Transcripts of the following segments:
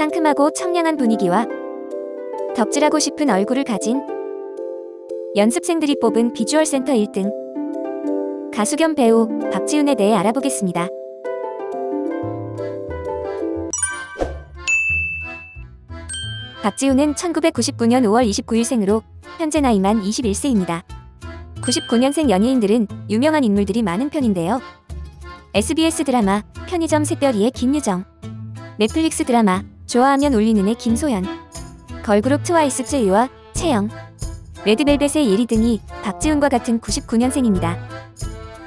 상큼하고 청량한 분위기와 덕질하고 싶은 얼굴을 가진 연습생들이 뽑은 비주얼 센터 1등 가수 겸 배우 박지훈에 대해 알아보겠습니다. 박지훈은 1999년 5월 29일 생으로 현재 나이만 21세입니다. 99년생 연예인들은 유명한 인물들이 많은 편인데요. SBS 드라마 편의점 샛별이의 김유정 넷플릭스 드라마 좋아하면 울리는의 김소현 걸그룹 트와이스 쯔위와 채영 레드벨벳의 예리 등이 박지훈과 같은 99년생입니다.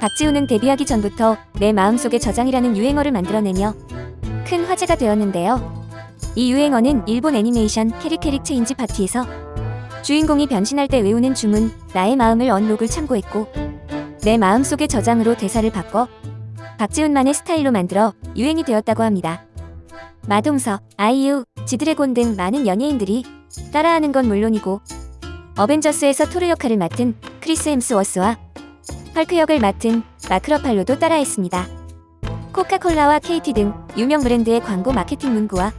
박지훈은 데뷔하기 전부터 내 마음속의 저장이라는 유행어를 만들어내며 큰 화제가 되었는데요. 이 유행어는 일본 애니메이션 캐릭캐릭 체인지 파티에서 주인공이 변신할 때 외우는 주문 나의 마음을 unlock을 참고했고 내 마음속에 저장으로 대사를 바꿔 박지훈만의 스타일로 만들어 유행이 되었다고 합니다. 마동석, 아이유, 지드래곤 등 많은 연예인들이 따라하는 건 물론이고 어벤져스에서 토르 역할을 맡은 크리스 헴스워스와 헐크 역을 맡은 마크 러팔로도 따라했습니다. 코카콜라와 KT 등 유명 브랜드의 광고 마케팅 문구와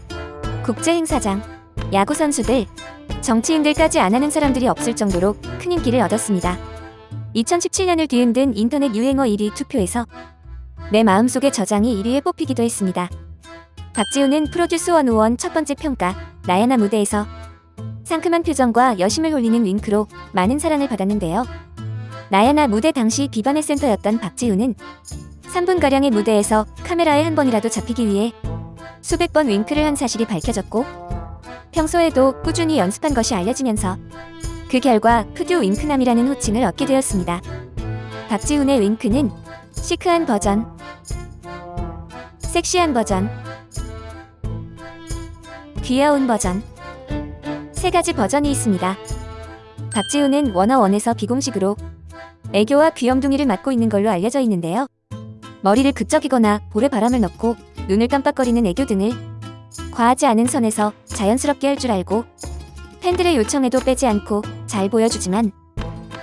국제 행사장, 야구 선수들, 정치인들까지 안 하는 사람들이 없을 정도로 큰 인기를 얻었습니다. 2017년을 뒤흔든 인터넷 유행어 1위 투표에서 내 마음속의 저장이 1위에 뽑히기도 했습니다. 박지훈은 프로듀스 101 첫 번째 평가 나야나 무대에서 상큼한 표정과 여심을 홀리는 윙크로 많은 사랑을 받았는데요. 나야나 무대 당시 비반의 센터였던 박지훈은 3분가량의 무대에서 카메라에 한 번이라도 잡히기 위해 수백 번 윙크를 한 사실이 밝혀졌고 평소에도 꾸준히 연습한 것이 알려지면서 그 결과 푸듀 윙크남이라는 호칭을 얻게 되었습니다. 박지훈의 윙크는 시크한 버전, 섹시한 버전, 귀여운 버전 세 가지 버전이 있습니다. 박지훈은 워너원에서 비공식으로 애교와 귀염둥이를 맡고 있는 걸로 알려져 있는데요. 머리를 그적이거나 볼에 바람을 넣고 눈을 깜빡거리는 애교 등을 과하지 않은 선에서 자연스럽게 할 줄 알고 팬들의 요청에도 빼지 않고 잘 보여주지만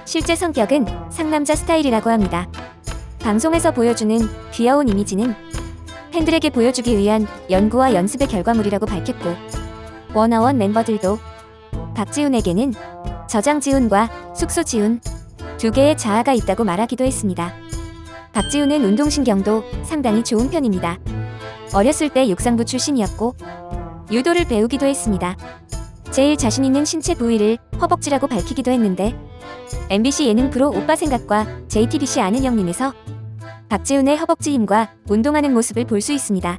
실제 성격은 상남자 스타일이라고 합니다. 방송에서 보여주는 귀여운 이미지는 팬들에게 보여주기 위한 연구와 연습의 결과물이라고 밝혔고 워너원 멤버들도 박지훈에게는 저장 지훈과 숙소 지훈 두 개의 자아가 있다고 말하기도 했습니다. 박지훈은 운동신경도 상당히 좋은 편입니다. 어렸을 때 육상부 출신이었고 유도를 배우기도 했습니다. 제일 자신 있는 신체 부위를 허벅지라고 밝히기도 했는데 MBC 예능 프로 오빠 생각과 JTBC 아는 형님에서 박지훈의 허벅지 힘과 운동하는 모습을 볼 수 있습니다.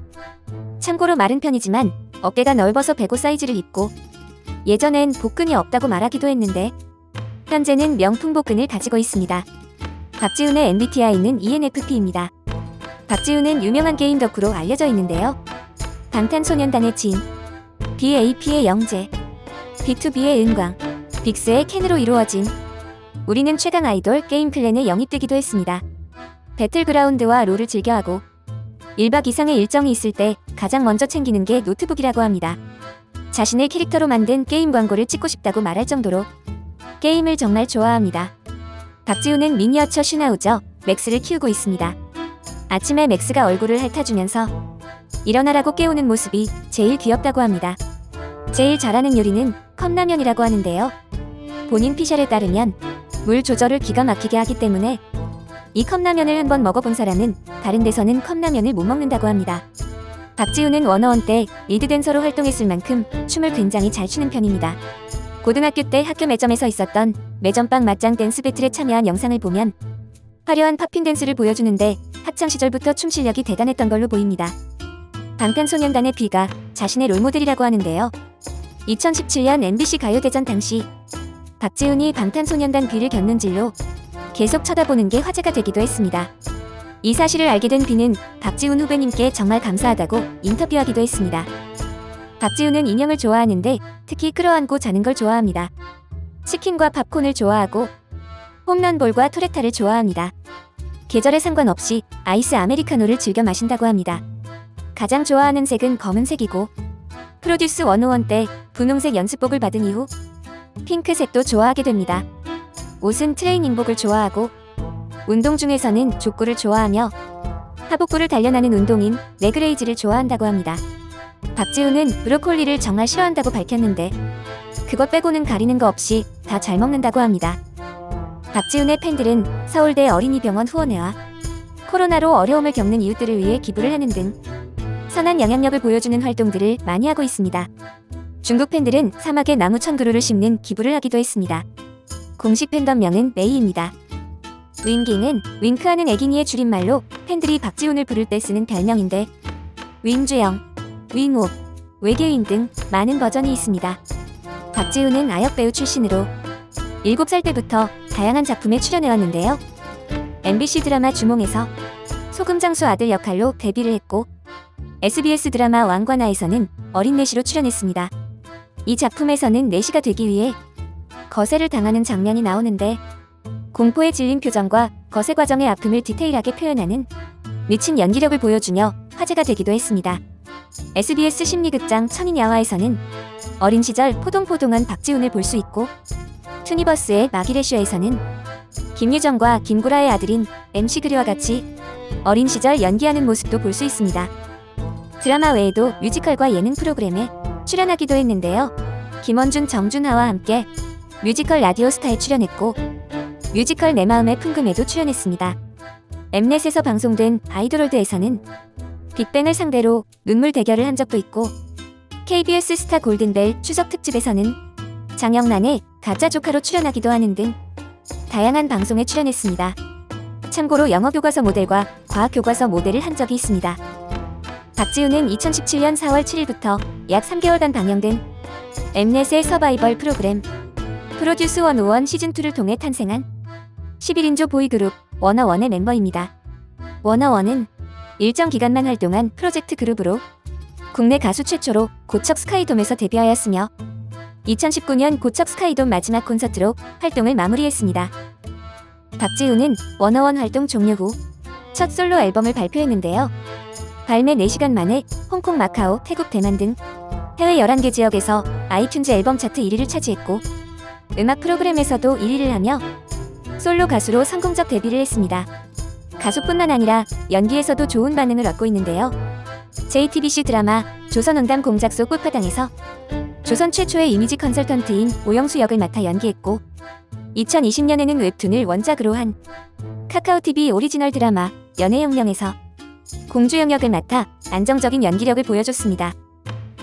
참고로 마른 편이지만 어깨가 넓어서 배고 사이즈를 입고 예전엔 복근이 없다고 말하기도 했는데 현재는 명품 복근을 가지고 있습니다. 박지훈의 MBTI는 ENFP입니다. 박지훈은 유명한 게임 덕후로 알려져 있는데요. 방탄소년단의 진, BAP의 영재, B2B의 은광, 빅스의 켄으로 이루어진 우리는 최강 아이돌 게임 clan에 영입되기도 했습니다. 배틀그라운드와 롤을 즐겨하고 1박 이상의 일정이 있을 때 가장 먼저 챙기는 게 노트북이라고 합니다. 자신의 캐릭터로 만든 게임 광고를 찍고 싶다고 말할 정도로 게임을 정말 좋아합니다. 박지훈은 미니어처 슈나우저 맥스를 키우고 있습니다. 아침에 맥스가 얼굴을 핥아주면서 일어나라고 깨우는 모습이 제일 귀엽다고 합니다. 제일 잘하는 요리는 컵라면이라고 하는데요. 본인 피셜에 따르면 물 조절을 기가 막히게 하기 때문에 이 컵라면을 한번 먹어본 사람은 다른 데서는 컵라면을 못 먹는다고 합니다. 박지훈은 워너원 때 리드 댄서로 활동했을 만큼 춤을 굉장히 잘 추는 편입니다. 고등학교 때 학교 매점에서 있었던 매점빵 맞짱 댄스 배틀에 참여한 영상을 보면 화려한 팝핀 댄스를 보여주는데 학창 시절부터 춤 실력이 대단했던 걸로 보입니다. 방탄소년단의 비가 자신의 롤모델이라고 하는데요. 2017년 MBC 가요대전 당시 박지훈이 방탄소년단 비를 겪는 질로 계속 쳐다보는 게 화제가 되기도 했습니다. 이 사실을 알게 된 비는 박지훈 후배님께 정말 감사하다고 인터뷰하기도 했습니다. 박지훈은 인형을 좋아하는데 특히 끌어안고 자는 걸 좋아합니다. 치킨과 팝콘을 좋아하고 홈런볼과 토레타를 좋아합니다. 계절에 상관없이 아이스 아메리카노를 즐겨 마신다고 합니다. 가장 좋아하는 색은 검은색이고 프로듀스 101 때 분홍색 연습복을 받은 이후 핑크색도 좋아하게 됩니다. 옷은 트레이닝복을 좋아하고 운동 중에서는 족구를 좋아하며 하복부를 단련하는 운동인 leg raise를 좋아한다고 합니다. 박지훈은 브로콜리를 정말 싫어한다고 밝혔는데 그것 빼고는 가리는 거 없이 다 잘 먹는다고 합니다. 박지훈의 팬들은 서울대 어린이병원 후원회와 코로나로 어려움을 겪는 이웃들을 위해 기부를 하는 등 선한 영향력을 보여주는 활동들을 많이 하고 있습니다. 중국 팬들은 사막에 나무 천 그루를 심는 기부를 하기도 했습니다. 공식 팬덤명은 메이입니다. 윙깅은 윙크하는 애기니의 줄임말로 팬들이 박지훈을 부를 때 쓰는 별명인데 윙주영, 윙옥, 외계인 등 많은 버전이 있습니다. 박지훈은 아역 배우 출신으로 7살 때부터 다양한 작품에 출연해왔는데요. MBC 드라마 주몽에서 소금장수 아들 역할로 데뷔를 했고 SBS 드라마 왕관아에서는 어린 내시로 출연했습니다. 이 작품에서는 내시가 되기 위해 거세를 당하는 장면이 나오는데 공포에 질린 표정과 거세 과정의 아픔을 디테일하게 표현하는 미친 연기력을 보여주며 화제가 되기도 했습니다. SBS 심리극장 천인야화에서는 어린 시절 포동포동한 박지훈을 볼 수 있고 투니버스의 마기레쇼에서는 김유정과 김구라의 아들인 MC 그리와 같이 어린 시절 연기하는 모습도 볼 수 있습니다. 드라마 외에도 뮤지컬과 예능 프로그램에 출연하기도 했는데요. 김원준, 정준하와 함께 뮤지컬 라디오 스타에 출연했고 뮤지컬 내 마음의 풍금에도 출연했습니다. 엠넷에서 방송된 아이돌월드에서는 빅뱅을 상대로 눈물 대결을 한 적도 있고 KBS 스타 골든벨 추석 특집에서는 장영란의 가짜 조카로 출연하기도 하는 등 다양한 방송에 출연했습니다. 참고로 영어 교과서 모델과 과학 교과서 모델을 한 적이 있습니다. 박지훈은 2017년 4월 7일부터 약 3개월간 방영된 엠넷의 서바이벌 프로그램 프로듀스 101 시즌2를 통해 탄생한 11인조 보이그룹 워너원의 멤버입니다. 워너원은 일정 기간만 활동한 프로젝트 그룹으로 국내 가수 최초로 고척 스카이돔에서 데뷔하였으며 2019년 고척 스카이돔 마지막 콘서트로 활동을 마무리했습니다. 박지훈은 워너원 활동 종료 후 첫 솔로 앨범을 발표했는데요. 발매 4시간 만에 홍콩, 마카오, 태국, 대만 등 해외 11개 지역에서 아이튠즈 앨범 차트 1위를 차지했고 음악 프로그램에서도 1위를 하며 솔로 가수로 성공적 데뷔를 했습니다. 가수뿐만 아니라 연기에서도 좋은 반응을 얻고 있는데요. JTBC 드라마 조선혼담공작소 꽃파당에서 조선 최초의 이미지 컨설턴트인 고영수 역을 맡아 연기했고 2020년에는 웹툰을 원작으로 한 카카오TV 오리지널 드라마 연애혁명에서 공주영 역을 맡아 안정적인 연기력을 보여줬습니다.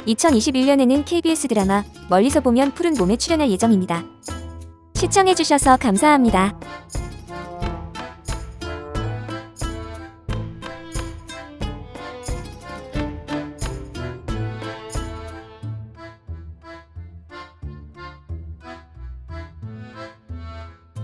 2021년에는 KBS 드라마 멀리서 보면 푸른 몸에 출연할 예정입니다. 시청해주셔서 감사합니다.